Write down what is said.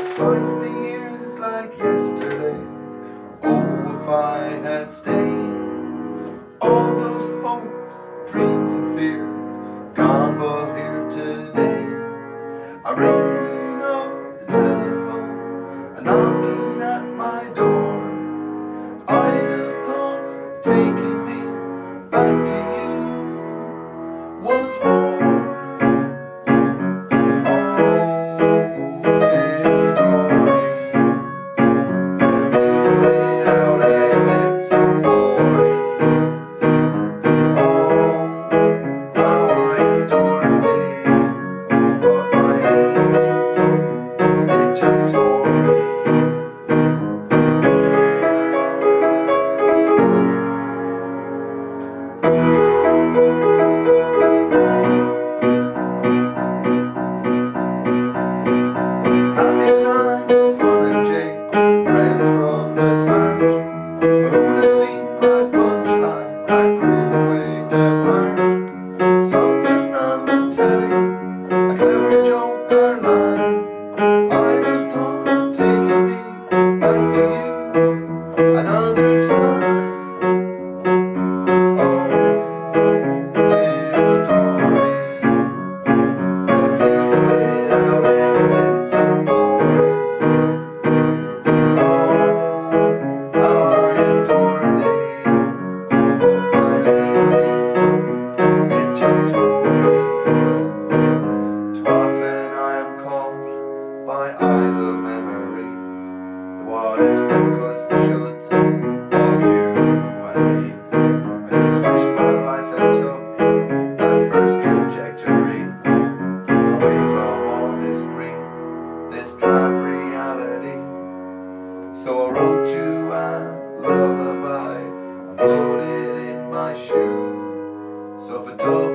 Despite the years, it's like yesterday. Oh, if I had stayed, all those hopes, dreams, and fears gone, but here today. I ringing off the telephone, a knocking at my door. Idle thoughts taking by idle memories, the what ifs, the coulds, the shoulds of you and me. I just wish my life had took that first trajectory away from all this grief, this drab reality. So I wrote you a lullaby and put it in my shoe. So if a double